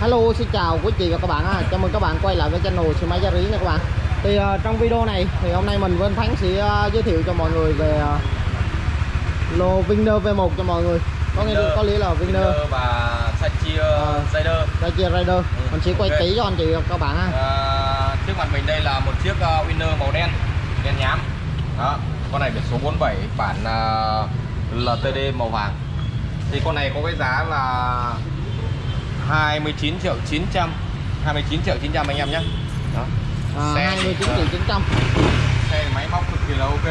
Hello xin chào quý chị và các bạn. Chào mừng các bạn quay lại với channel xe máy Yaris nha các bạn. Thì ờ, trong video này thì hôm nay mình anh Thắng sẽ ờ, giới thiệu cho mọi người về ờ, lô Viner V1 cho mọi người. Có nghĩa có nghĩa là Viner Viner và Sachia Ờ. Rider Dacia Rider. Mình sẽ quay ok. kỹ cho anh chị và các bạn ha. à, trước mặt mình đây là một chiếc uh, Winner màu đen đen nhám đó con này biển số 47 bản uh, LTD màu vàng thì con này có cái giá là 29 triệu 900 29 triệu 900 anh em nhé. Đó. À, Xe. 29 thì, triệu ờ, 900. xe máy móc cực kỳ là ok